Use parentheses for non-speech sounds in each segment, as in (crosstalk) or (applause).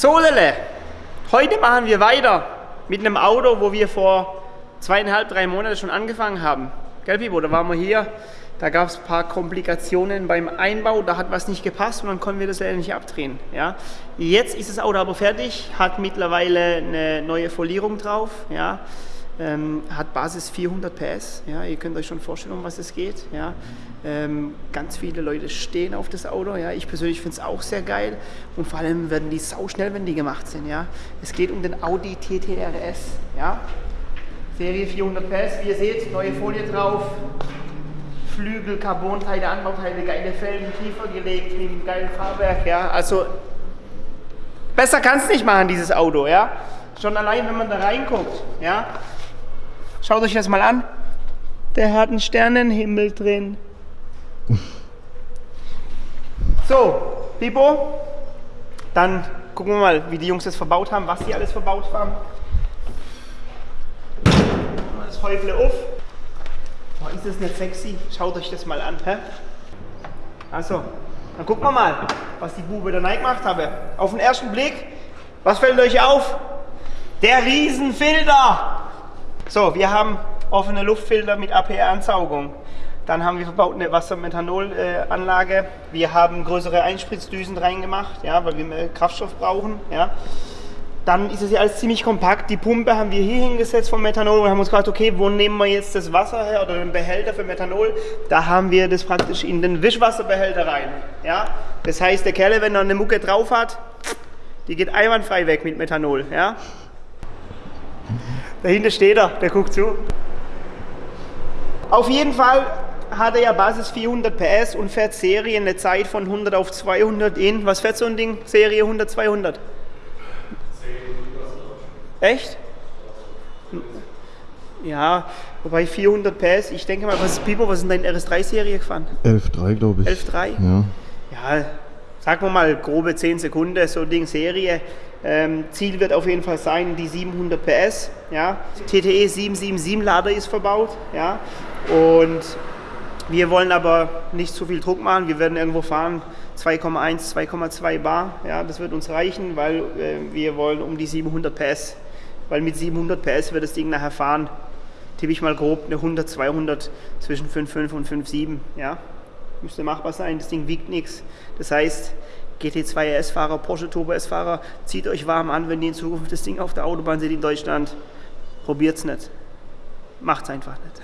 Solele, heute machen wir weiter mit einem Auto, wo wir vor zweieinhalb, drei Monaten schon angefangen haben. Gell, Pipo, da waren wir hier, da gab es ein paar Komplikationen beim Einbau, da hat was nicht gepasst und dann konnten wir das leider nicht abdrehen. Ja. Jetzt ist das Auto aber fertig, hat mittlerweile eine neue Folierung drauf, ja. Ähm, hat Basis 400 PS, ja. ihr könnt euch schon vorstellen, um was es geht. Ja. Ähm, ganz viele Leute stehen auf das Auto, ja. ich persönlich finde es auch sehr geil und vor allem werden die sau schnell, wenn die gemacht sind. Ja. Es geht um den Audi TT RS, ja. Serie 400 PS, wie ihr seht, neue Folie drauf, Flügel, Carbonteile, Anbauteile, geile Felgen, tiefer gelegt, mit einem geilen Fahrwerk, ja, also besser kann es nicht machen, dieses Auto, ja. Schon allein, wenn man da reinguckt, ja. Schaut euch das mal an. Der hat einen Sternenhimmel drin. So, Pipo, dann gucken wir mal, wie die Jungs das verbaut haben, was die alles verbaut haben. Das Häufle auf. Oh, ist das nicht sexy? Schaut euch das mal an. Hä? Also, dann gucken wir mal, was die Bube da gemacht haben. Auf den ersten Blick, was fällt euch auf? Der Riesenfilter! So, wir haben offene Luftfilter mit APR-Ansaugung. Dann haben wir verbaut eine Wassermethanolanlage. Wir haben größere Einspritzdüsen reingemacht, ja, weil wir mehr Kraftstoff brauchen. Ja. Dann ist es ja alles ziemlich kompakt. Die Pumpe haben wir hier hingesetzt vom Methanol und haben uns gefragt, okay, wo nehmen wir jetzt das Wasser her oder den Behälter für Methanol? Da haben wir das praktisch in den Wischwasserbehälter rein. Ja? Das heißt, der Kerl, wenn er eine Mucke drauf hat, die geht einwandfrei weg mit Methanol. Ja? Dahinter steht er, der guckt zu. Auf jeden Fall hat er ja Basis 400 PS und fährt Serie eine Zeit von 100 auf 200 in, was fährt so ein Ding? Serie 100, 200? Echt? Ja, wobei 400 PS, ich denke mal, was ist Pipo, was ist in deine RS3-Serie gefahren? 11.3 glaube ich. 11.3? Ja. Ja, sagen wir mal grobe 10 Sekunden, so Ding Serie. Ähm, Ziel wird auf jeden Fall sein, die 700 PS. Ja. TTE 777 Lader ist verbaut. Ja. Und wir wollen aber nicht zu viel Druck machen. Wir werden irgendwo fahren 2,1, 2,2 Bar. Ja, das wird uns reichen, weil äh, wir wollen um die 700 PS weil mit 700 PS wird das Ding nachher fahren, tippe ich mal grob eine 100, 200 zwischen 5,5 und 5,7. Ja? Müsste machbar sein, das Ding wiegt nichts. Das heißt, GT2 RS-Fahrer, Porsche Turbo S-Fahrer, zieht euch warm an, wenn ihr in Zukunft das Ding auf der Autobahn seht in Deutschland. Probiert es nicht. Macht es einfach nicht.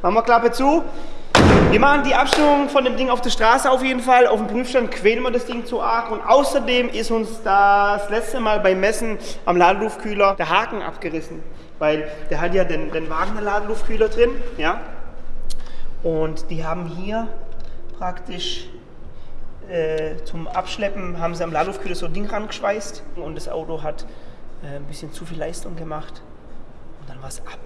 Machen wir Klappe zu. Wir machen die Abstimmung von dem Ding auf der Straße auf jeden Fall. Auf dem Prüfstand quälen wir das Ding zu arg. Und außerdem ist uns das letzte Mal beim Messen am Ladeluftkühler der Haken abgerissen. Weil der hat ja den, den Wagner Ladeluftkühler drin. Ja? Und die haben hier praktisch äh, zum Abschleppen, haben sie am Ladeluftkühler so ein Ding rangeschweißt. Und das Auto hat äh, ein bisschen zu viel Leistung gemacht. Und dann war es ab.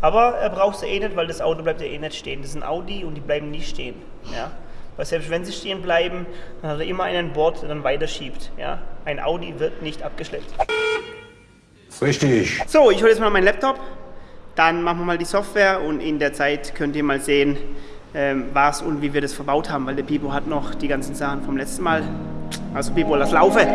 Aber er braucht sie eh nicht, weil das Auto bleibt ja eh nicht stehen. Das ist ein Audi und die bleiben nie stehen. Ja? Weil selbst wenn sie stehen bleiben, dann hat er immer einen Bord, der dann weiterschiebt. Ja? Ein Audi wird nicht abgeschleppt. Richtig. So, ich hole jetzt mal meinen Laptop. Dann machen wir mal die Software und in der Zeit könnt ihr mal sehen, ähm, was und wie wir das verbaut haben, weil der Pipo hat noch die ganzen Sachen vom letzten Mal. Also Pipo, lass laufen.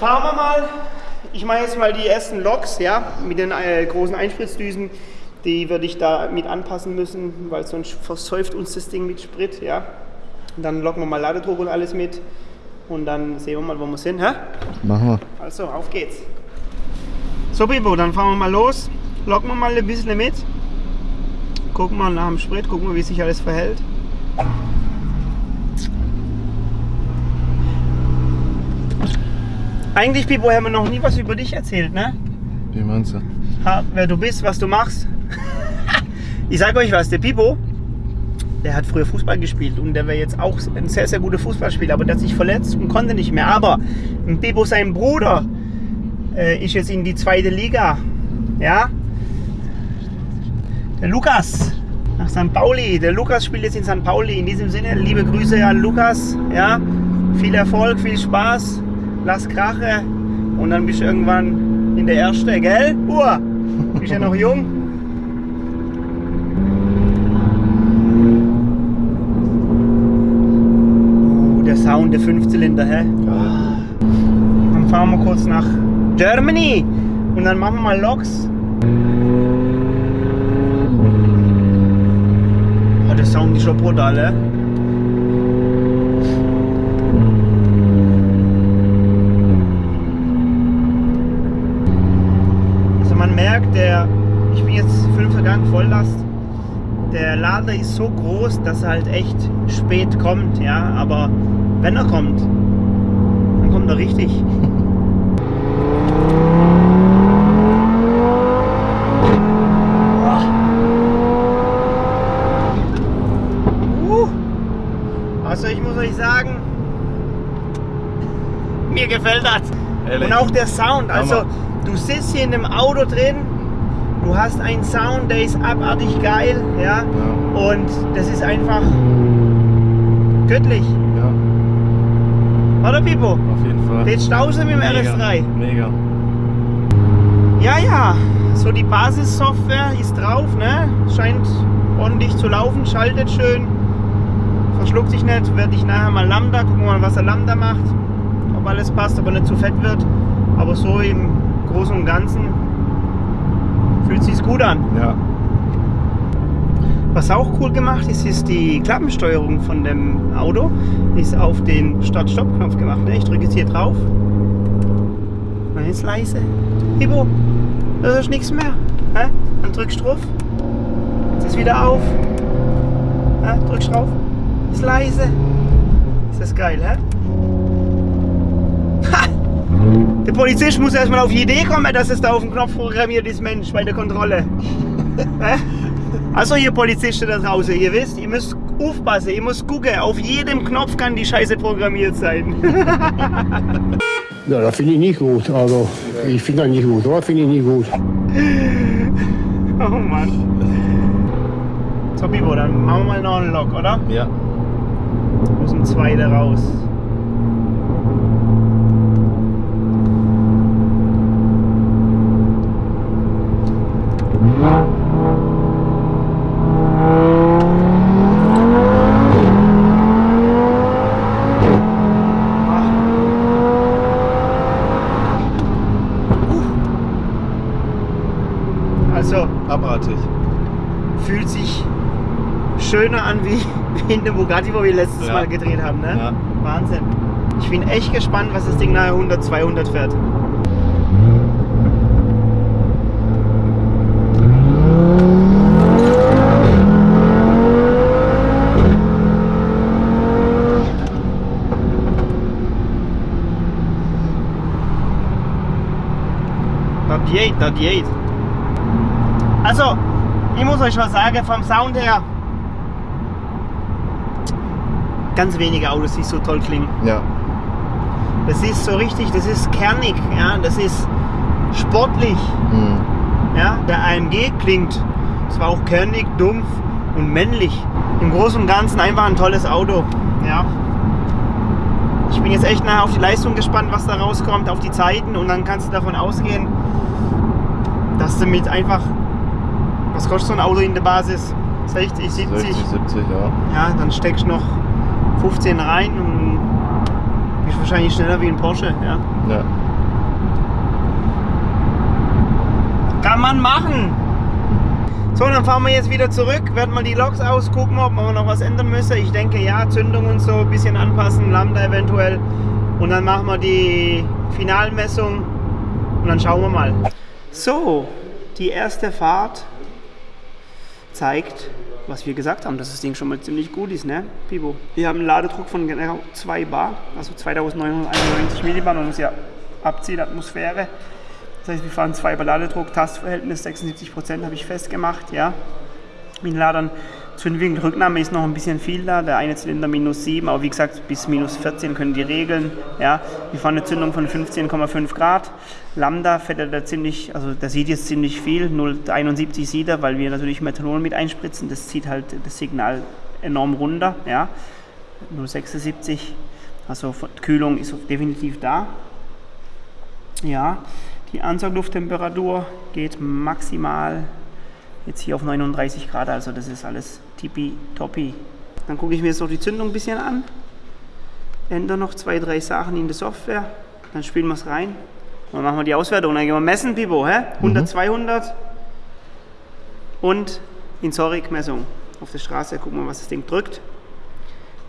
Fahren wir mal. Ich mache jetzt mal die ersten Loks, ja, mit den äh, großen Einspritzdüsen. Die würde ich da mit anpassen müssen, weil sonst versäuft uns das Ding mit Sprit, ja. Und dann locken wir mal Ladedruck und alles mit. Und dann sehen wir mal, wo wir sind, hä? Machen wir. Also, auf geht's. So, Bibo, dann fahren wir mal los. Locken wir mal ein bisschen mit. Gucken wir nach dem Sprit, gucken wir, wie sich alles verhält. Eigentlich, Bibo, haben wir noch nie was über dich erzählt, ne? Wie meinst du? Ha, wer du bist, was du machst. (laughs) ich sage euch was, der Pipo, der hat früher Fußball gespielt und der wäre jetzt auch ein sehr, sehr guter Fußballspieler, aber der hat sich verletzt und konnte nicht mehr. Aber Pipo, sein Bruder, äh, ist jetzt in die zweite Liga. Ja? Der Lukas nach St. Pauli. Der Lukas spielt jetzt in St. Pauli. In diesem Sinne, liebe Grüße an Lukas. Ja? Viel Erfolg, viel Spaß. Lass Krache und dann bist du irgendwann in der Erste, gell? Uah, bist ja noch jung. Uh, der Sound, der Fünfzylinder, hä? Dann fahren wir kurz nach Germany und dann machen wir mal Loks. Oh, der Sound ist schon brutal, hä? Also man merkt, der, ich bin jetzt fünfter Gang Volllast, der Lader ist so groß, dass er halt echt spät kommt, ja, aber wenn er kommt, dann kommt er richtig. (laughs) Uh. Also ich muss euch sagen, mir gefällt das. Ehrlich? Und auch der Sound. Also du sitzt hier in dem Auto drin, du hast einen Sound, der ist abartig geil, ja. Ja. Und das ist einfach göttlich. Ja, Oder Pipo? auf jeden Fall. Den Stause mit dem Mega. RS3. Mega. Ja, ja. So die Basissoftware ist drauf, ne? Scheint ordentlich zu laufen, schaltet schön. Verschluckt sich nicht, werde ich nachher mal Lambda, gucken mal, was der Lambda macht. Ob alles passt, ob er nicht zu fett wird. Aber so im Großen und Ganzen fühlt sich's gut an. Ja. Was auch cool gemacht ist, ist die Klappensteuerung von dem Auto. Ist auf den Start-Stopp-Knopf gemacht. Ne? Ich drücke jetzt hier drauf. Dann ist leise. Ibo, da ist nichts mehr. Hä? Dann drückst du drauf. Jetzt ist wieder auf. Hä? Drückst drauf. Ist leise. Ist das geil, hä? Ha! Der Polizist muss erstmal auf die Idee kommen, dass es da auf dem Knopf programmiert ist, Mensch, bei der Kontrolle. (laughs) Hä? Also ihr Polizisten da draußen, ihr wisst, ihr müsst aufpassen, ihr müsst gucken, auf jedem Knopf kann die Scheiße programmiert sein. (laughs) Ja, das finde ich nicht gut. Also, ich finde das nicht gut, oder? Finde ich nicht gut. (laughs) oh Mann. So Bibo, dann machen wir mal noch einen Lok, oder? Ja. Aus dem zweiten raus. Also Abartig. fühlt sich schöner an in dem Bugatti, wo wir letztes Ja. Mal gedreht haben. Ne? Ja. Wahnsinn. Ich bin echt gespannt, was das Ding nachher 100, 200 fährt. Also, ich muss euch was sagen, vom Sound her. Ganz wenige Autos, die so toll klingen. Ja. Das ist so richtig, das ist kernig, ja, das ist sportlich. Mhm. Ja, der AMG klingt zwar auch kernig, dumpf und männlich. Im Großen und Ganzen einfach ein tolles Auto. Ja. Ich bin jetzt echt nachher auf die Leistung gespannt, was da rauskommt, auf die Zeiten und dann kannst du davon ausgehen, dass du mit einfach, was kostet so ein Auto in der Basis? 60, 70? 60, 70, ja. Ja, dann steckst du noch 15 rein und bist wahrscheinlich schneller wie ein Porsche, ja. Ja. Kann man machen. So, dann fahren wir jetzt wieder zurück, werden mal die Loks aus, gucken, ob wir noch was ändern müssen. Ich denke ja, Zündung und so ein bisschen anpassen, Lambda eventuell. Und dann machen wir die Finalmessung und dann schauen wir mal. So, die erste Fahrt zeigt, was wir gesagt haben, dass das Ding schon mal ziemlich gut ist, ne, Pibo? Wir haben einen Ladedruck von genau 2 Bar, also 2991 Millibar. Man muss ja abziehen, Atmosphäre. Das heißt, wir fahren 2 Bar Ladedruck, Tastverhältnis 76% habe ich festgemacht, ja. Mit Ladern Zündwinkel Rücknahme ist noch ein bisschen viel da, der eine Zylinder minus 7, aber wie gesagt bis minus 14 können die regeln. Ja. Wir fahren eine Zündung von 15,5 Grad. Lambda fährt er da ziemlich, also da sieht jetzt ziemlich viel, 0,71 sieht er, weil wir natürlich Methanol mit einspritzen, das zieht halt das Signal enorm runter. Ja. 0,76, also Kühlung ist definitiv da. Ja, die Ansauglufttemperatur geht maximal jetzt hier auf 39 Grad, also das ist alles tippitoppi. Dann gucke ich mir jetzt noch die Zündung ein bisschen an, ändere noch zwei, drei Sachen in der Software, dann spielen wir es rein und dann machen wir die Auswertung. Dann gehen wir messen, Pipo, hä? 100, 200 und in Zorik-Messung auf der Straße, gucken wir, was das Ding drückt.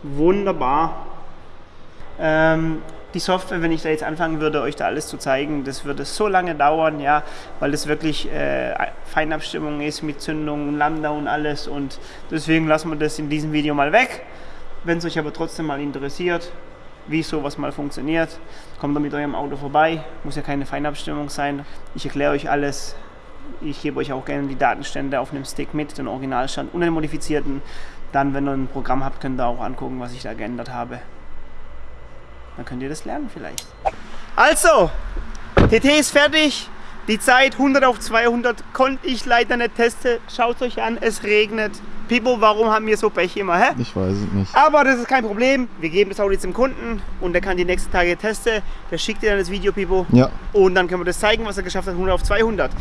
Wunderbar. Ähm, die Software, wenn ich da jetzt anfangen würde, euch da alles zu zeigen, das würde so lange dauern, ja, weil das wirklich äh, Feinabstimmung ist mit Zündung, Lambda und alles und deswegen lassen wir das in diesem Video mal weg. Wenn es euch aber trotzdem mal interessiert, wie sowas mal funktioniert, kommt da mit eurem Auto vorbei, muss ja keine Feinabstimmung sein. Ich erkläre euch alles. Ich gebe euch auch gerne die Datenstände auf einem Stick mit, den Originalstand und den modifizierten. Dann, wenn ihr ein Programm habt, könnt ihr auch angucken, was ich da geändert habe. Dann könnt ihr das lernen vielleicht. Also, TT ist fertig. Die Zeit 100 auf 200 konnte ich leider nicht testen. Schaut euch an, es regnet. Pipo, warum haben wir so Pech immer, hä? Ich weiß es nicht. Aber das ist kein Problem. Wir geben das Auto jetzt dem Kunden und der kann die nächsten Tage testen. Der schickt dir dann das Video, Pipo. Ja. Und dann können wir das zeigen, was er geschafft hat, 100 auf 200.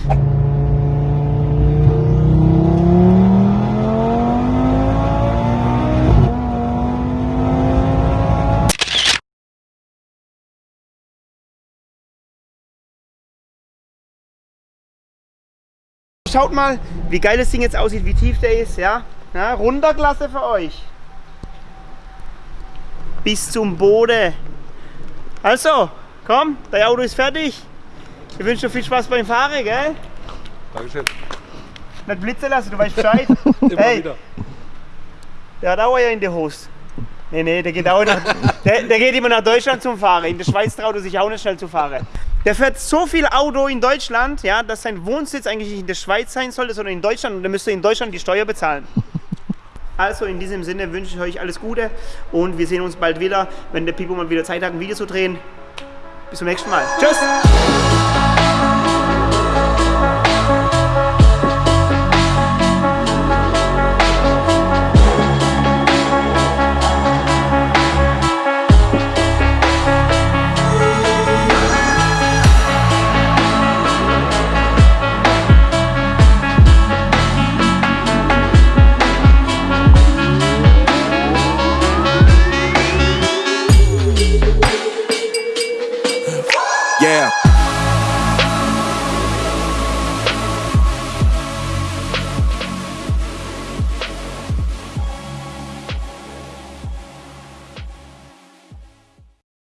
Schaut mal, wie geil das Ding jetzt aussieht, wie tief der ist, ja? ja Runterklasse für euch. Bis zum Boden. Also, komm, dein Auto ist fertig. Ich wünsche dir viel Spaß beim Fahren, gell? Dankeschön. Nicht blitzen lassen, du weißt Bescheid. (laughs) Immer hey, wieder. der hat auch ja in der Hose. Nee, nee, der geht, auch nach, der, der geht immer nach Deutschland zum Fahren. In der Schweiz traut er sich auch nicht schnell zu fahren. Der fährt so viel Auto in Deutschland, ja, dass sein Wohnsitz eigentlich nicht in der Schweiz sein sollte, sondern in Deutschland. Und er müsste in Deutschland die Steuer bezahlen. (laughs) Also in diesem Sinne wünsche ich euch alles Gute und wir sehen uns bald wieder, wenn der Pipo mal wieder Zeit hat, ein Video zu drehen. Bis zum nächsten Mal. Tschüss!